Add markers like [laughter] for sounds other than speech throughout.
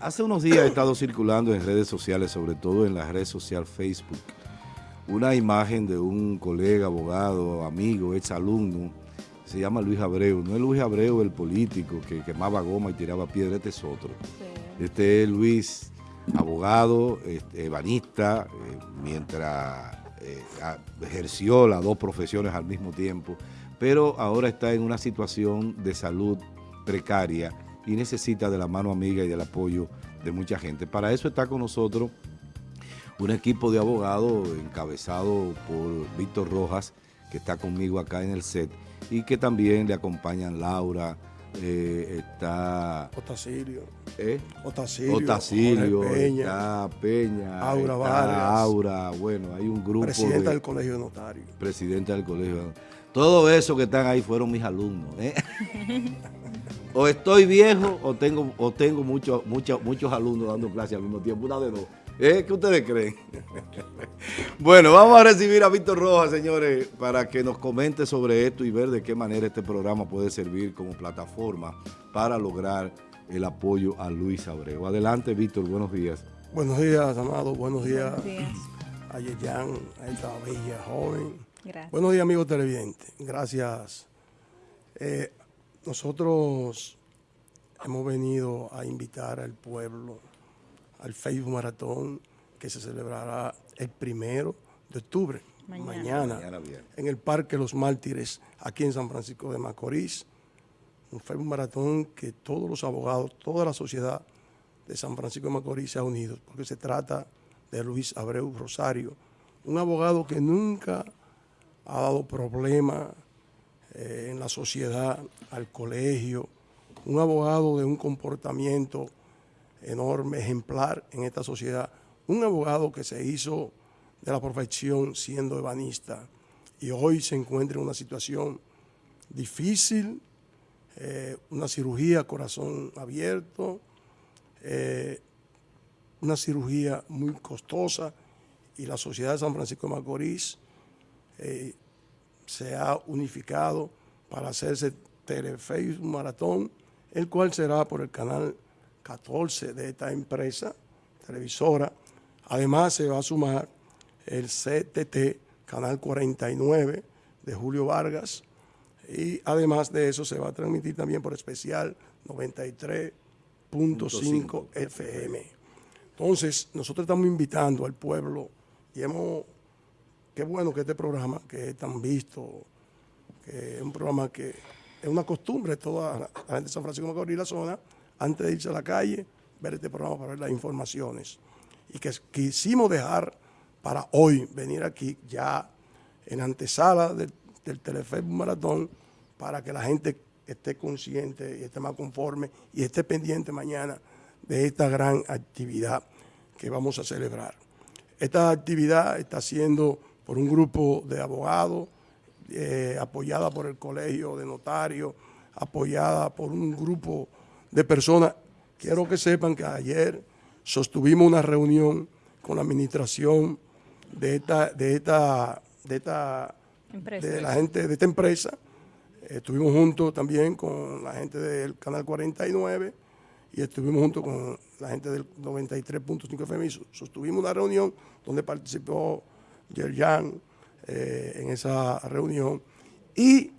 Hace unos días he estado circulando en redes sociales, sobre todo en la red social Facebook, una imagen de un colega, abogado, amigo, ex alumno, se llama Luis Abreu. No es Luis Abreu el político que quemaba goma y tiraba piedra, este es otro. Este es Luis, abogado, este, ebanista, eh, mientras eh, ejerció las dos profesiones al mismo tiempo, pero ahora está en una situación de salud precaria y necesita de la mano amiga y del apoyo de mucha gente. Para eso está con nosotros un equipo de abogados encabezado por Víctor Rojas, que está conmigo acá en el set, y que también le acompañan Laura, eh, está... Otacilio. ¿Eh? Otacilio. Otacilio, Peña, está Peña, Aura está Aura, bueno, hay un grupo Presidenta del Colegio de Notarios. Presidenta del Colegio Todo eso que están ahí fueron mis alumnos. ¿eh? [laughs] o estoy viejo o tengo o tengo muchos muchos muchos alumnos dando clases al mismo tiempo, una de dos. ¿Eh? ¿Qué ustedes creen? [laughs] bueno, vamos a recibir a Víctor Rojas, señores, para que nos comente sobre esto y ver de qué manera este programa puede servir como plataforma para lograr el apoyo a Luis Abreu. Adelante, Víctor, buenos días. Buenos días, Amado, buenos días, a Yeyan, a esta bella joven. Gracias. Buenos días, amigos televidentes. Gracias. Eh, nosotros hemos venido a invitar al pueblo al Facebook Maratón que se celebrará el primero de octubre, mañana, en el Parque Los Mártires, aquí en San Francisco de Macorís. Un Facebook Maratón que todos los abogados, toda la sociedad de San Francisco de Macorís se ha unido, porque se trata de Luis Abreu Rosario, un abogado que nunca ha dado problema eh, en la sociedad, al colegio, un abogado de un comportamiento enorme, ejemplar en esta sociedad, un abogado que se hizo de la profesión siendo ebanista y hoy se encuentra en una situación difícil, eh, una cirugía corazón abierto, eh, una cirugía muy costosa y la sociedad de San Francisco de Macorís se ha unificado para hacerse Teleface Maratón, el cual será por el canal 14 de esta empresa televisora. Además se va a sumar el CTT, Canal 49 de Julio Vargas. Y además de eso se va a transmitir también por especial 93.5 FM. Entonces, nosotros estamos invitando al pueblo y hemos, qué bueno que este programa, que es tan visto, que es un programa que es una costumbre toda la gente de San Francisco de Macorís y la zona, antes de irse a la calle, ver este programa para ver las informaciones. Y que quisimos dejar para hoy venir aquí ya en antesala del, del Maratón para que la gente esté consciente y esté más conforme y esté pendiente mañana de esta gran actividad que vamos a celebrar. Esta actividad está siendo por un grupo de abogados, eh, apoyada por el Colegio de Notarios, apoyada por un grupo de personas. Quiero que sepan que ayer sostuvimos una reunión con la administración de esta, de esta, de esta, de la gente de esta empresa. Estuvimos juntos también con la gente del Canal 49 y estuvimos juntos con la gente del 93.5 FM. Sostuvimos una reunión donde participó Yerjan eh, en esa reunión y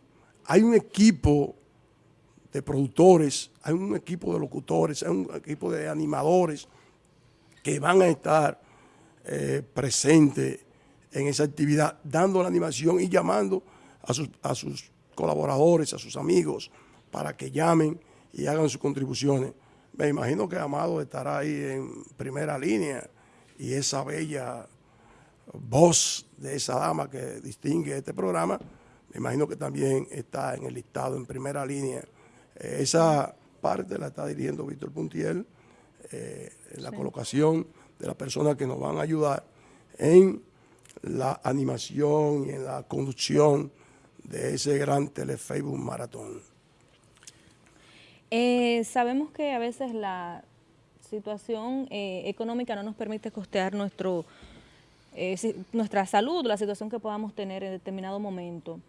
hay un equipo de productores, hay un equipo de locutores, hay un equipo de animadores que van a estar eh, presentes en esa actividad, dando la animación y llamando a sus, a sus colaboradores, a sus amigos, para que llamen y hagan sus contribuciones. Me imagino que Amado estará ahí en primera línea y esa bella voz de esa dama que distingue este programa, me imagino que también está en el listado en primera línea esa parte la está dirigiendo Víctor Puntiel, eh, en la colocación de las personas que nos van a ayudar en la animación y en la conducción de ese gran telefacebook maratón. Eh, sabemos que a veces la situación eh, económica no nos permite costear nuestro, nuestra salud, la situación que podamos tener en determinado momento.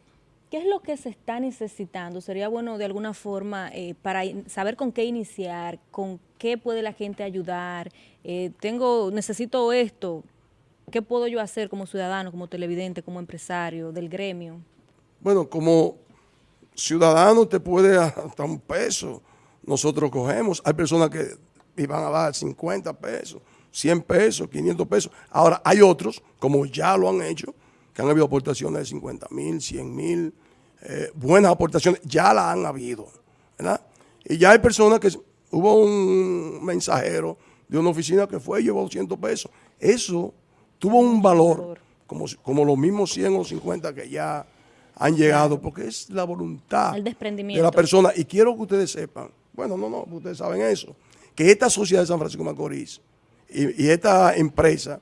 ¿Qué es lo que se está necesitando? Sería bueno de alguna forma eh, para saber con qué iniciar, con qué puede la gente ayudar. Eh, tengo, necesito esto. ¿Qué puedo yo hacer como ciudadano, como televidente, como empresario del gremio? Bueno, como ciudadano te puede [laughs] hasta un peso. Nosotros cogemos. Hay personas que iban a dar 50 pesos, 100 pesos, 500 pesos. Ahora, hay otros, como ya lo han hecho, que han habido aportaciones de 50 mil, 100 mil, eh, buenas aportaciones, ya las han habido, ¿verdad? Y ya hay personas que, hubo un mensajero de una oficina que fue y llevó 200 pesos. Eso tuvo un valor, como, como los mismos 100 o 50 que ya han llegado, porque es la voluntad de la persona. Y quiero que ustedes sepan, bueno, no, no, ustedes saben eso, que esta sociedad de San Francisco de Macorís y, esta empresa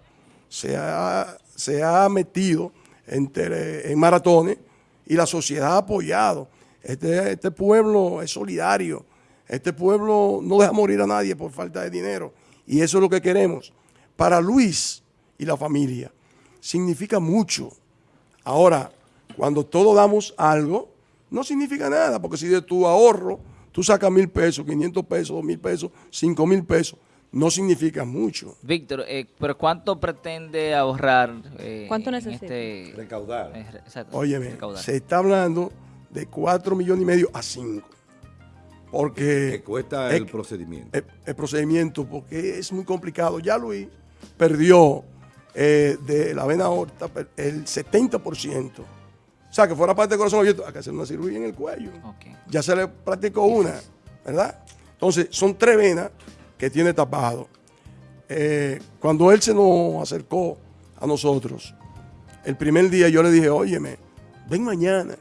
se ha, se ha metido en maratones y la sociedad ha apoyado. Este, este pueblo es solidario. Este pueblo no deja morir a nadie por falta de dinero. Y eso es lo que queremos. Para Luis y la familia significa mucho. Ahora, cuando todos damos algo, no significa nada, porque si de tu ahorro tú sacas mil pesos, 500 pesos, dos mil pesos, cinco mil pesos, no significa mucho. Víctor, eh, pero ¿cuánto pretende ahorrar? Eh, ¿Cuánto necesita? Este, recaudar. Eh, Óyeme, se está hablando de 4 millones y medio a 5. Porque... Que cuesta el, procedimiento. El, procedimiento, porque es muy complicado. Ya Luis perdió de la vena aorta el 70%. O sea, que fuera parte del corazón abierto, hay que hacer una cirugía en el cuello. Ya se le practicó una, ¿verdad? Entonces, son tres venas que tiene tapado. Eh, cuando él se nos acercó a nosotros, el primer día yo le dije, óyeme, ven mañana.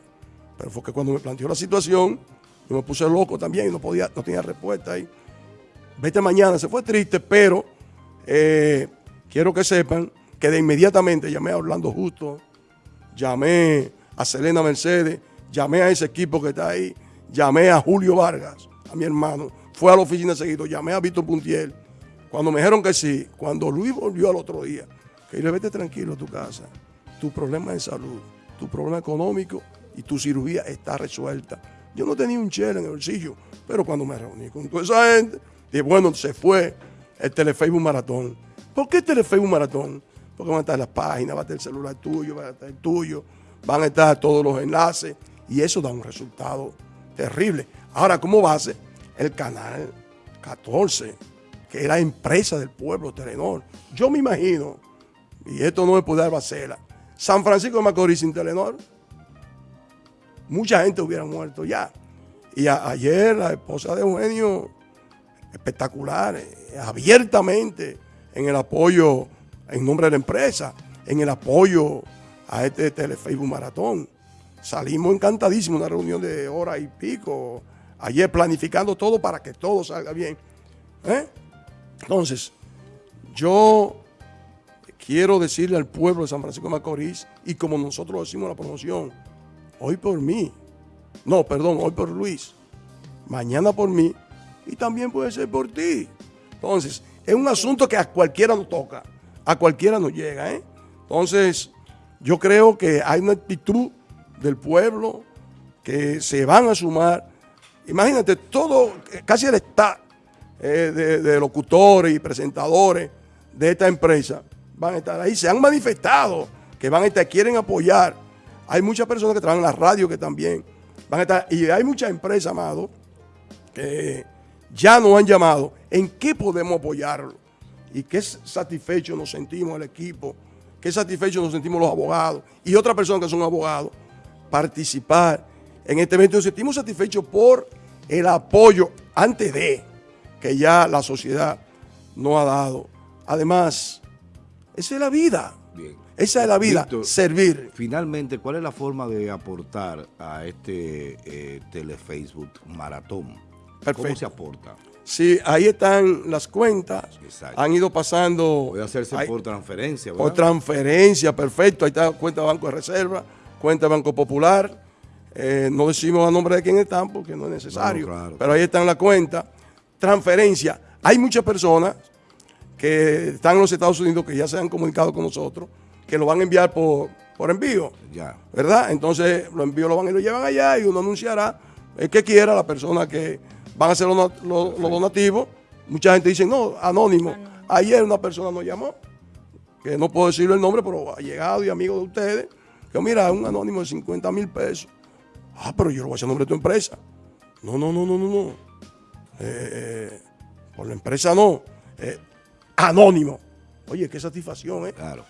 Pero fue que cuando me planteó la situación, yo me puse loco también y no, podía, no tenía respuesta ahí. Vete mañana, se fue triste, pero eh, quiero que sepan que de inmediatamente llamé a Orlando Justo, llamé a Selena Mercedes, llamé a ese equipo que está ahí, llamé a Julio Vargas, a mi hermano, fue a la oficina seguido, llamé a Víctor Puntiel. Cuando me dijeron que sí, cuando Luis volvió al otro día, que le vete tranquilo a tu casa, tu problema de salud, tu problema económico y tu cirugía está resuelta. Yo no tenía un chel en el bolsillo, pero cuando me reuní con toda esa gente, dije, bueno, se fue el Telefacebook Maratón. ¿Por qué el Telefacebook Maratón? Porque van a estar las páginas, va a estar el celular tuyo, va a estar el tuyo, van a estar todos los enlaces y eso da un resultado terrible. Ahora, como base, el canal 14, que es la empresa del pueblo, Telenor. Yo me imagino, y esto no me puede dar bacela, San Francisco de Macorís sin Telenor, mucha gente hubiera muerto ya. Y ayer la esposa de Eugenio, espectacular, eh, abiertamente en el apoyo, en nombre de la empresa, en el apoyo a este Telefacebook Maratón. Salimos encantadísimos, una reunión de hora y pico, ayer planificando todo para que todo salga bien. ¿eh? Entonces, yo quiero decirle al pueblo de San Francisco de Macorís, y como nosotros decimos en la promoción, hoy por mí, no, perdón, hoy por Luis, mañana por mí, y también puede ser por ti. Entonces, es un asunto que a cualquiera nos toca, a cualquiera nos llega. ¿eh? Entonces, yo creo que hay una actitud del pueblo que se van a sumar. Imagínate, todo, casi el staff eh, de, locutores y presentadores de esta empresa van a estar ahí. Se han manifestado que van a estar, quieren apoyar. Hay muchas personas que trabajan en la radio que también van a estar. Y hay muchas empresas, amado, que ya nos han llamado. ¿En qué podemos apoyarlo? Y qué satisfechos nos sentimos el equipo qué satisfechos nos sentimos los abogados y otras personas que son abogados, participar en este evento. Nos sentimos satisfechos por el apoyo antes de que ya la sociedad nos ha dado. Además, esa es la vida. Esa es la vida, servir. Finalmente, ¿cuál es la forma de aportar a este eh, telefacebook maratón? ¿Cómo se aporta? Sí, ahí están las cuentas. Han ido pasando. Puede hacerse por transferencia, ¿verdad? Por transferencia, perfecto. Ahí está cuenta de Banco de Reserva, cuenta de Banco Popular. Eh, no decimos a nombre de quién están porque no es necesario. pero ahí están la cuenta. Transferencia. Hay muchas personas que están en los Estados Unidos que ya se han comunicado con nosotros que lo van a enviar por, por envío. Ya. ¿Verdad? Entonces los envíos lo van y lo llevan allá y uno anunciará el que quiera, la persona que van a hacer los donativos. Mucha gente dice, no, anónimo. Ayer una persona nos llamó, que no puedo decirle el nombre, pero ha llegado y amigo de ustedes, que mira, un anónimo de 50 mil pesos. Ah, pero yo lo voy a hacer a nombre de tu empresa. No, no, no, no, no, no. Eh, por la empresa no. Eh, anónimo. Oye, qué satisfacción, ¿eh? Claro.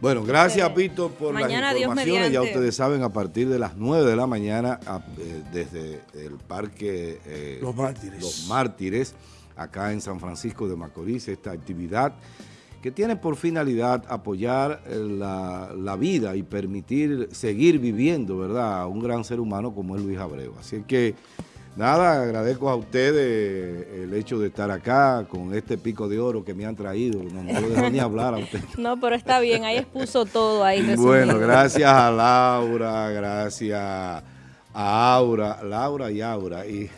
Bueno, gracias, Pito, por Mañana, las informaciones. Ya ustedes saben, a partir de las 9 de la mañana, a- eh, desde el Parque eh, Los Mártires. Los Mártires, acá en San Francisco de Macorís, esta actividad que tiene por finalidad apoyar eh, la, la vida y permitir seguir viviendo, ¿verdad?, a un gran ser humano como es Luis Abreu. Así que, nada, agradezco a ustedes el hecho de estar acá con este pico de oro que me han traído. No, no lo dejo ni hablar a ustedes. [laughs] No, pero está bien, ahí expuso todo ahí. Bueno, gracias a Laura, gracias a Aura, Laura y Aura, y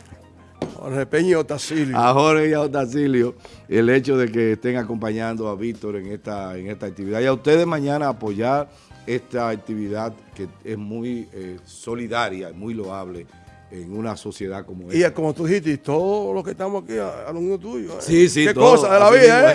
Jorge Peña y Otacilio. a Jorge y a Otacilio, el hecho de que estén acompañando a Víctor en esta, en esta actividad. Y a ustedes mañana apoyar esta actividad que es muy eh, solidaria, muy loable en una sociedad como Y esta. como tú dijiste, y todos los que estamos aquí, alumnos tuyos. ¿eh? Sí, sí, Qué todo, cosa de la vida, mismo